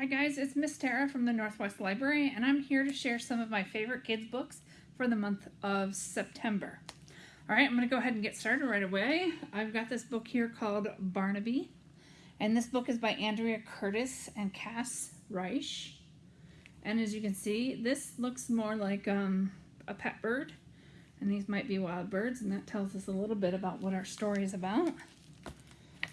Hi guys, it's Miss Tara from the Northwest Library and I'm here to share some of my favorite kids books for the month of September. Alright, I'm going to go ahead and get started right away. I've got this book here called Barnaby and this book is by Andrea Curtis and Cass Reich. And as you can see, this looks more like um, a pet bird and these might be wild birds and that tells us a little bit about what our story is about.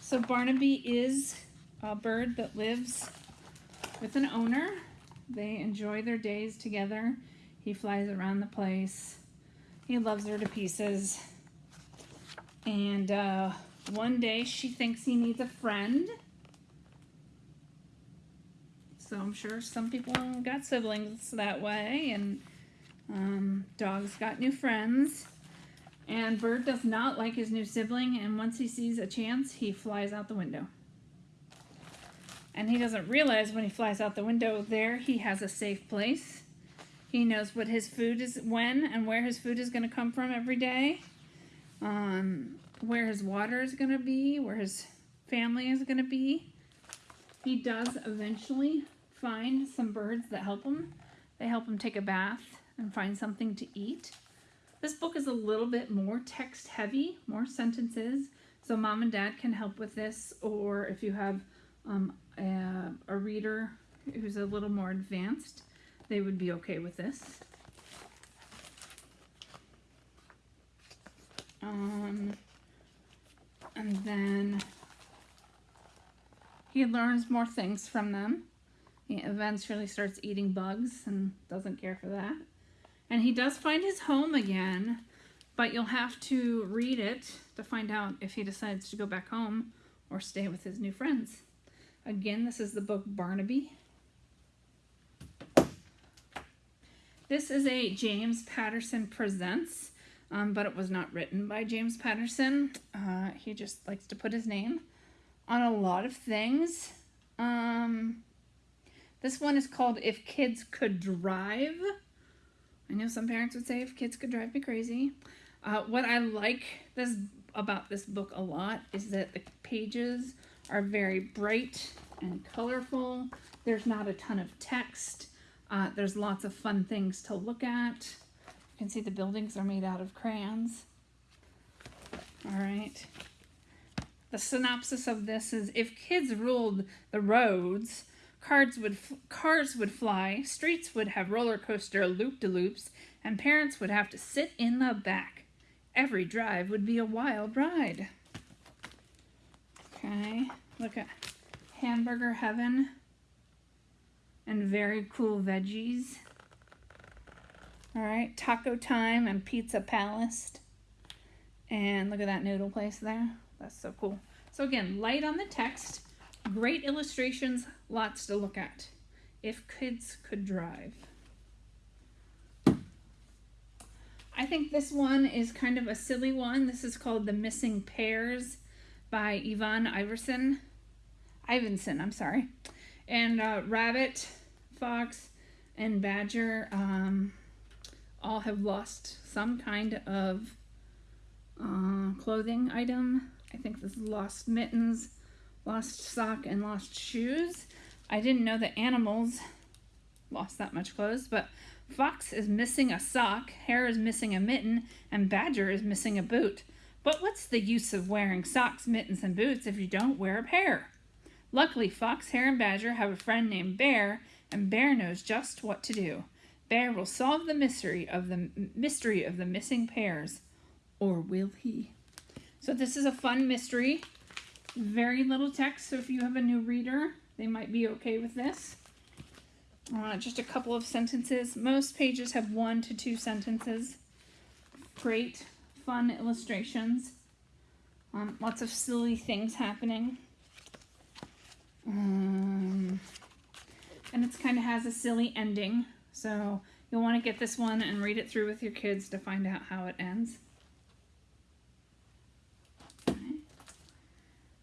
So Barnaby is a bird that lives with an owner. They enjoy their days together. He flies around the place. He loves her to pieces. And uh, one day she thinks he needs a friend. So I'm sure some people got siblings that way and um, dogs got new friends. And Bird does not like his new sibling and once he sees a chance, he flies out the window. And he doesn't realize when he flies out the window there he has a safe place. He knows what his food is, when and where his food is going to come from every day. Um, where his water is going to be, where his family is going to be. He does eventually find some birds that help him. They help him take a bath and find something to eat. This book is a little bit more text heavy, more sentences, so mom and dad can help with this, or if you have um, a, a reader who's a little more advanced, they would be okay with this. Um, and then he learns more things from them. He eventually starts eating bugs and doesn't care for that. And he does find his home again, but you'll have to read it to find out if he decides to go back home or stay with his new friends. Again, this is the book Barnaby. This is a James Patterson Presents, um, but it was not written by James Patterson. Uh, he just likes to put his name on a lot of things. Um, this one is called If Kids Could Drive. I know some parents would say if kids could drive me crazy. Uh, what I like this about this book a lot is that the pages are very bright and colorful. There's not a ton of text. Uh, there's lots of fun things to look at. You can see the buildings are made out of crayons. All right. The synopsis of this is if kids ruled the roads, cars would cars would fly, streets would have roller coaster loop-de-loops, and parents would have to sit in the back. Every drive would be a wild ride. Okay, look at hamburger heaven and very cool veggies. All right, taco time and pizza palace. And look at that noodle place there. That's so cool. So again, light on the text, great illustrations, lots to look at. If kids could drive. I think this one is kind of a silly one. This is called The Missing Pairs by Yvonne Iverson. Ivinson, I'm sorry. And uh, Rabbit, Fox, and Badger um, all have lost some kind of uh, clothing item. I think this is lost mittens, lost sock, and lost shoes. I didn't know that animals lost that much clothes, but Fox is missing a sock, Hare is missing a mitten, and Badger is missing a boot. But what's the use of wearing socks, mittens, and boots if you don't wear a pair? Luckily, Fox, Hare, and Badger have a friend named Bear, and Bear knows just what to do. Bear will solve the mystery of the mystery of the missing pairs, or will he? So this is a fun mystery. Very little text, so if you have a new reader, they might be okay with this. Uh, just a couple of sentences. Most pages have one to two sentences. Great, fun illustrations. Um, lots of silly things happening. Um, and it kind of has a silly ending. So you'll want to get this one and read it through with your kids to find out how it ends. Okay.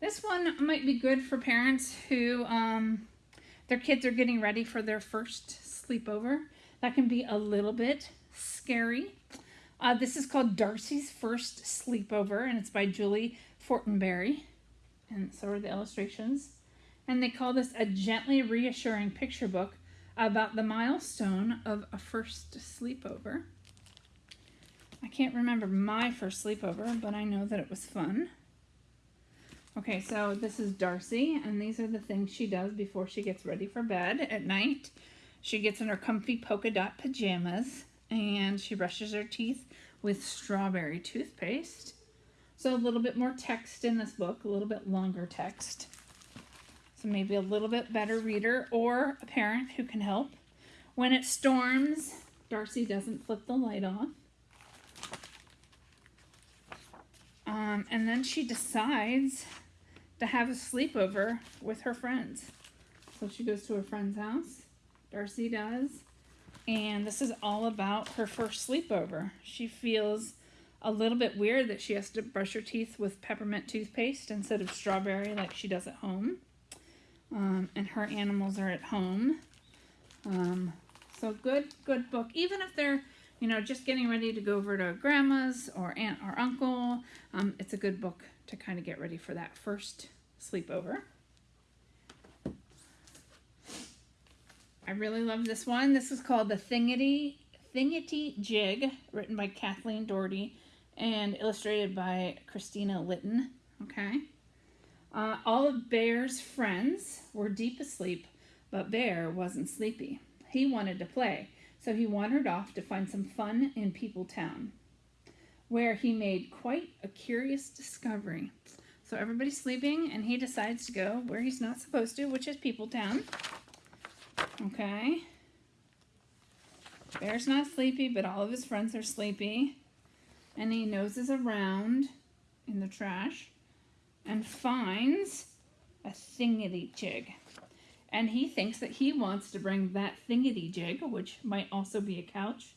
This one might be good for parents who um, their kids are getting ready for their first sleepover. That can be a little bit scary. Uh, this is called Darcy's First Sleepover, and it's by Julie Fortenberry. And so are the illustrations. And they call this a gently reassuring picture book about the milestone of a first sleepover. I can't remember my first sleepover, but I know that it was fun. Okay, so this is Darcy, and these are the things she does before she gets ready for bed at night. She gets in her comfy polka dot pajamas, and she brushes her teeth with strawberry toothpaste. So a little bit more text in this book, a little bit longer text. So maybe a little bit better reader or a parent who can help. When it storms, Darcy doesn't flip the light off. Um, and then she decides to have a sleepover with her friends. So she goes to her friend's house. Darcy does. And this is all about her first sleepover. She feels a little bit weird that she has to brush her teeth with peppermint toothpaste instead of strawberry like she does at home. Um, and her animals are at home. Um, so good, good book. Even if they're, you know, just getting ready to go over to grandma's or aunt or uncle, um, it's a good book to kind of get ready for that first sleepover. I really love this one. This is called The Thingity, Thingity Jig, written by Kathleen Doherty and illustrated by Christina Litton. Okay. Uh, all of Bear's friends were deep asleep, but Bear wasn't sleepy. He wanted to play, so he wandered off to find some fun in People Town, where he made quite a curious discovery. So everybody's sleeping, and he decides to go where he's not supposed to, which is People Town. Okay. Bear's not sleepy, but all of his friends are sleepy. And he noses around in the trash and finds a thingity jig. And he thinks that he wants to bring that thingity jig, which might also be a couch,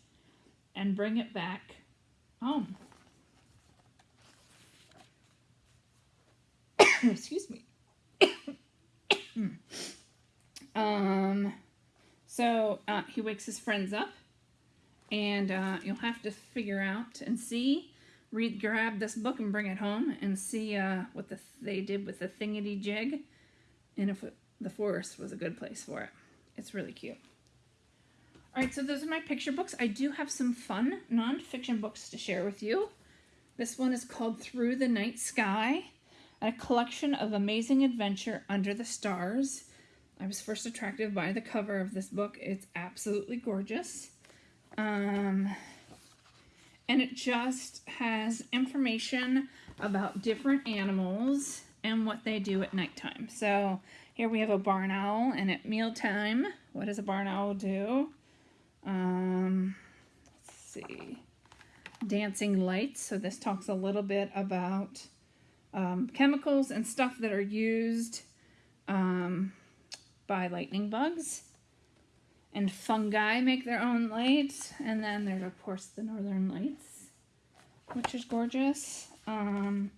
and bring it back home. Excuse me. um, so uh, he wakes his friends up, and uh, you'll have to figure out and see, read, grab this book and bring it home and see uh, what the, they did with the thingity jig, and if it, the forest was a good place for it. It's really cute. All right, so those are my picture books. I do have some fun nonfiction books to share with you. This one is called Through the Night Sky a collection of amazing adventure under the stars. I was first attracted by the cover of this book. It's absolutely gorgeous. Um, and it just has information about different animals and what they do at nighttime. So here we have a barn owl, and at mealtime, what does a barn owl do? Um, let's see. Dancing lights. So this talks a little bit about um, chemicals and stuff that are used um, by lightning bugs. And fungi make their own lights. And then there's, of course, the northern lights, which is gorgeous. Um,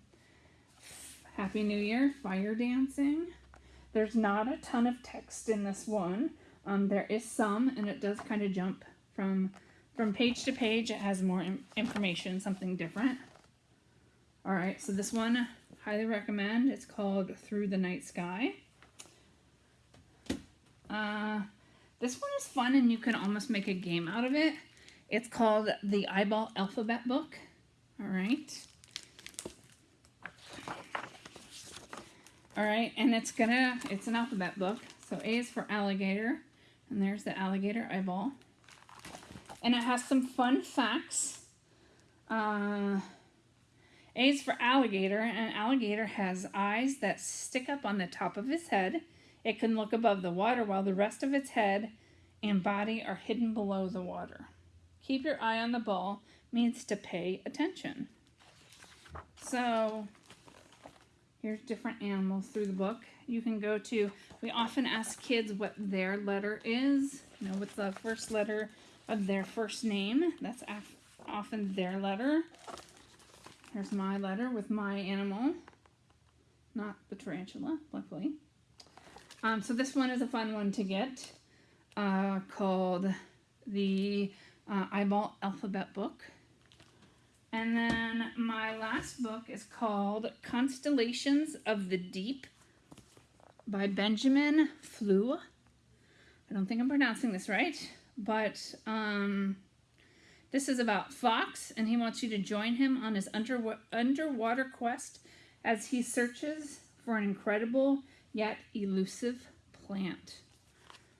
Happy New Year, fire dancing. There's not a ton of text in this one. Um, there is some, and it does kind of jump from from page to page. It has more information, something different. All right, so this one highly recommend. It's called Through the Night Sky. Uh, this one is fun and you can almost make a game out of it. It's called the Eyeball Alphabet Book. All right. All right, and it's gonna, it's an alphabet book. So A is for alligator, and there's the alligator eyeball. And it has some fun facts. Uh, a is for alligator. An alligator has eyes that stick up on the top of his head. It can look above the water while the rest of its head and body are hidden below the water. Keep your eye on the ball means to pay attention. So here's different animals through the book. You can go to, we often ask kids what their letter is, you know, what's the first letter of their first name. That's often their letter. Here's my letter with my animal. Not the tarantula, luckily. Um, so this one is a fun one to get uh, called the uh, Eyeball Alphabet Book. And then my last book is called Constellations of the Deep by Benjamin Flouw. I don't think I'm pronouncing this right, but um, this is about Fox, and he wants you to join him on his under, underwater quest as he searches for an incredible yet elusive plant.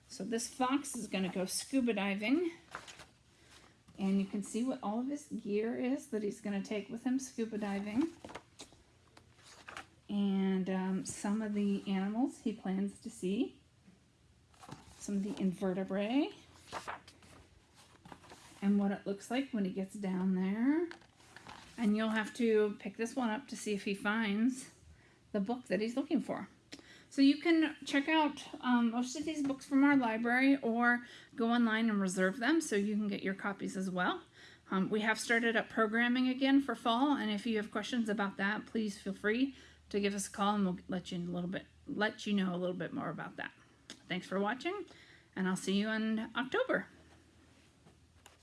So this fox is going to go scuba diving. And you can see what all of his gear is that he's going to take with him scuba diving. And um, some of the animals he plans to see. Some of the invertebrate. And what it looks like when he gets down there. And you'll have to pick this one up to see if he finds the book that he's looking for. So you can check out um, most of these books from our library or go online and reserve them so you can get your copies as well. Um, we have started up programming again for fall and if you have questions about that, please feel free to give us a call and we'll let you a little bit let you know a little bit more about that. Thanks for watching and I'll see you in October.